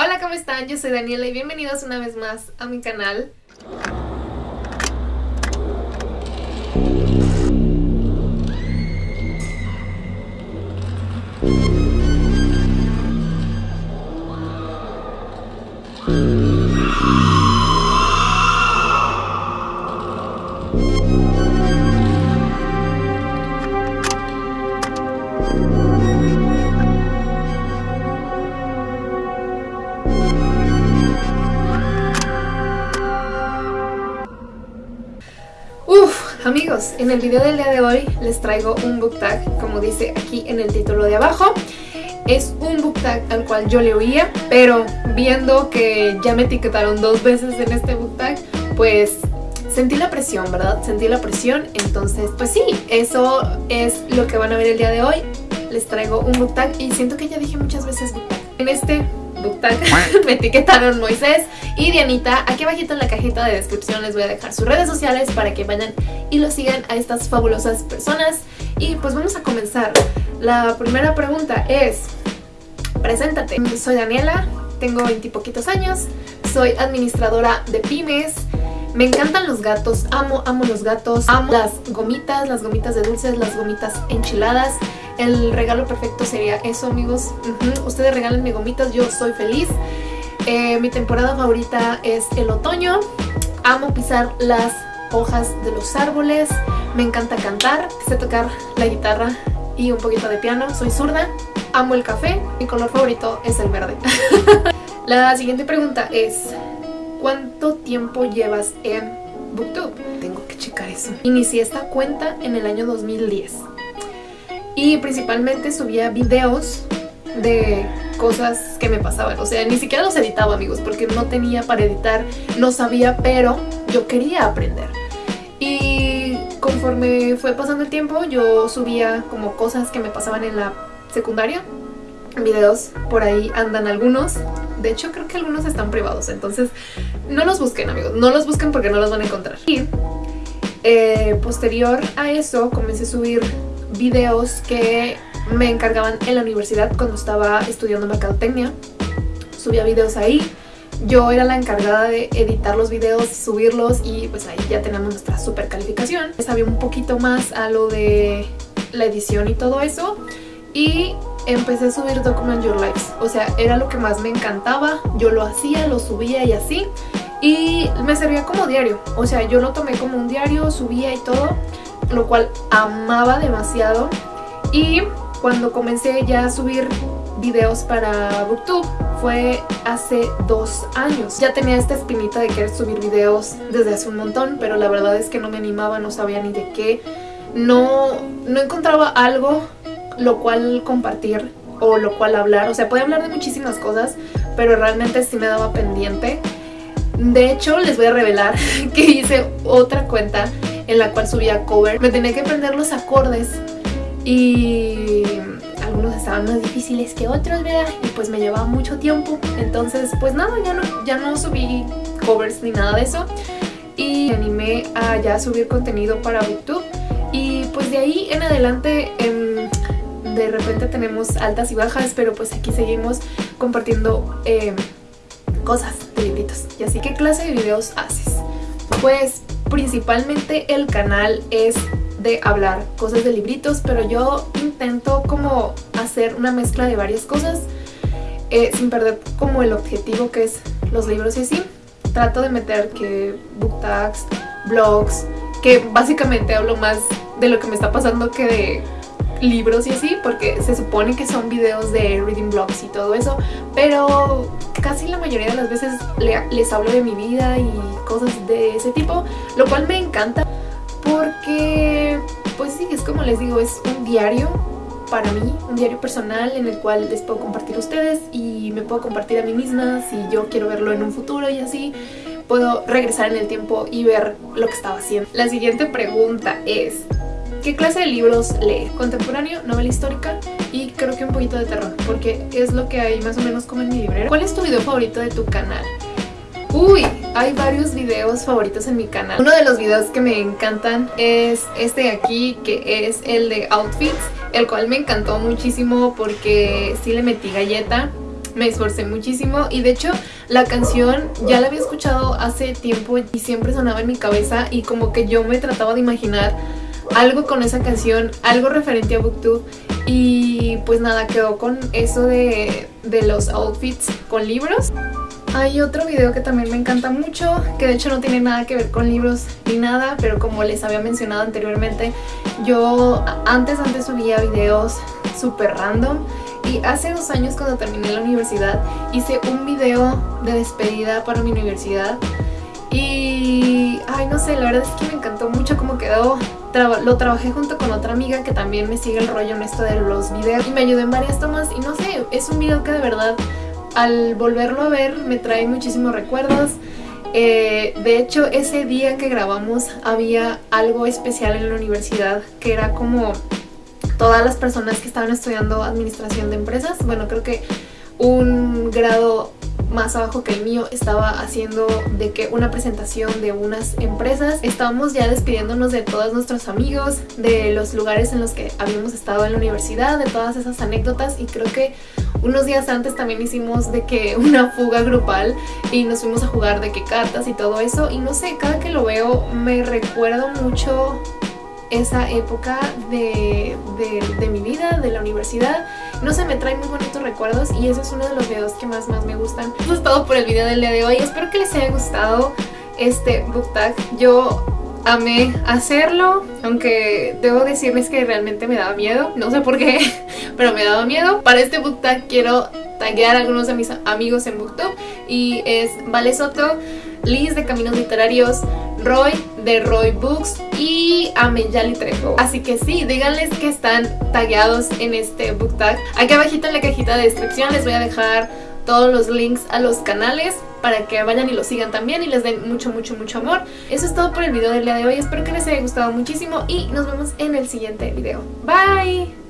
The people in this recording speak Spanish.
Hola, ¿cómo están? Yo soy Daniela y bienvenidos una vez más a mi canal. Amigos, en el video del día de hoy les traigo un book tag, como dice aquí en el título de abajo. Es un book tag al cual yo le oía, pero viendo que ya me etiquetaron dos veces en este book tag, pues sentí la presión, ¿verdad? Sentí la presión, entonces pues sí, eso es lo que van a ver el día de hoy. Les traigo un book tag y siento que ya dije muchas veces. En este me etiquetaron Moisés y Dianita. Aquí abajito en la cajita de descripción les voy a dejar sus redes sociales para que vayan y lo sigan a estas fabulosas personas. Y pues vamos a comenzar. La primera pregunta es, preséntate. Soy Daniela, tengo 20 poquitos años, soy administradora de pymes, me encantan los gatos, amo, amo los gatos, amo las gomitas, las gomitas de dulces, las gomitas enchiladas. El regalo perfecto sería eso, amigos. Ustedes regalenme gomitas, yo soy feliz. Eh, mi temporada favorita es el otoño. Amo pisar las hojas de los árboles. Me encanta cantar, sé tocar la guitarra y un poquito de piano. Soy zurda. Amo el café. Mi color favorito es el verde. la siguiente pregunta es... ¿Cuánto tiempo llevas en Booktube? Tengo que checar eso. Inicié esta cuenta en el año 2010. Y principalmente subía videos de cosas que me pasaban. O sea, ni siquiera los editaba, amigos, porque no tenía para editar, no sabía, pero yo quería aprender. Y conforme fue pasando el tiempo, yo subía como cosas que me pasaban en la secundaria. Videos, por ahí andan algunos. De hecho, creo que algunos están privados, entonces no los busquen, amigos. No los busquen porque no los van a encontrar. Y eh, posterior a eso, comencé a subir videos que me encargaban en la universidad cuando estaba estudiando mercadotecnia. Subía videos ahí. Yo era la encargada de editar los videos, subirlos y pues ahí ya tenemos nuestra super calificación. Sabía un poquito más a lo de la edición y todo eso. Y empecé a subir Document Your Lives. O sea, era lo que más me encantaba. Yo lo hacía, lo subía y así. Y me servía como diario. O sea, yo lo tomé como un diario, subía y todo. Lo cual amaba demasiado. Y cuando comencé ya a subir videos para Booktube fue hace dos años. Ya tenía esta espinita de querer subir videos desde hace un montón, pero la verdad es que no me animaba, no sabía ni de qué. No, no encontraba algo lo cual compartir o lo cual hablar. O sea, podía hablar de muchísimas cosas, pero realmente sí me daba pendiente. De hecho, les voy a revelar que hice otra cuenta en la cual subía cover. Me tenía que aprender los acordes y algunos estaban más difíciles que otros, ¿verdad? Y pues me llevaba mucho tiempo. Entonces, pues nada, ya no, ya no subí covers ni nada de eso. Y me animé a ya subir contenido para YouTube. Y pues de ahí en adelante... Em, de repente tenemos altas y bajas, pero pues aquí seguimos compartiendo eh, cosas de. Y así, ¿qué clase de videos haces? Pues principalmente el canal es de hablar cosas de libritos, pero yo intento como hacer una mezcla de varias cosas eh, sin perder como el objetivo que es los libros y así. Trato de meter que book tags, blogs, que básicamente hablo más de lo que me está pasando que de libros y así, porque se supone que son videos de reading blogs y todo eso, pero casi la mayoría de las veces les hablo de mi vida y cosas de ese tipo, lo cual me encanta porque, pues sí, es como les digo, es un diario para mí, un diario personal en el cual les puedo compartir a ustedes y me puedo compartir a mí misma si yo quiero verlo en un futuro y así puedo regresar en el tiempo y ver lo que estaba haciendo. La siguiente pregunta es, ¿Qué clase de libros lee? Contemporáneo, novela histórica creo que un poquito de terror, porque es lo que hay más o menos como en mi librero. ¿Cuál es tu video favorito de tu canal? Uy, hay varios videos favoritos en mi canal. Uno de los videos que me encantan es este de aquí, que es el de outfits, el cual me encantó muchísimo porque sí le metí galleta me esforcé muchísimo y de hecho la canción ya la había escuchado hace tiempo y siempre sonaba en mi cabeza y como que yo me trataba de imaginar algo con esa canción, algo referente a Booktube y pues nada, quedó con eso de, de los outfits con libros. Hay otro video que también me encanta mucho, que de hecho no tiene nada que ver con libros ni nada, pero como les había mencionado anteriormente, yo antes, antes subía videos súper random y hace dos años cuando terminé la universidad hice un video de despedida para mi universidad y, ay no sé, la verdad es que me encantó mucho cómo quedó lo trabajé junto con otra amiga que también me sigue el rollo en esto de los videos y me ayudó en varias tomas y no sé, es un video que de verdad al volverlo a ver me trae muchísimos recuerdos. Eh, de hecho, ese día que grabamos había algo especial en la universidad que era como todas las personas que estaban estudiando administración de empresas. Bueno, creo que un grado más abajo que el mío estaba haciendo de que una presentación de unas empresas. Estábamos ya despidiéndonos de todos nuestros amigos, de los lugares en los que habíamos estado en la universidad, de todas esas anécdotas y creo que unos días antes también hicimos de que una fuga grupal y nos fuimos a jugar de que cartas y todo eso y no sé, cada que lo veo me recuerdo mucho esa época de, mi vida, de la universidad. No sé, me trae muy bonitos recuerdos y eso es uno de los videos que más más me gustan. Eso es todo por el video del día de hoy. Espero que les haya gustado este book tag. Yo amé hacerlo, aunque debo decirles que realmente me daba miedo. No sé por qué, pero me daba miedo. Para este book tag quiero taguear a algunos de mis amigos en Booktube y es Vale Soto, Liz de Caminos Literarios, Roy de Roy Books y Ameyali Trejo. Así que sí, díganles que están tagueados en este book tag. Aquí abajito en la cajita de descripción les voy a dejar todos los links a los canales para que vayan y los sigan también y les den mucho, mucho, mucho amor. Eso es todo por el video del día de hoy. Espero que les haya gustado muchísimo y nos vemos en el siguiente video. Bye!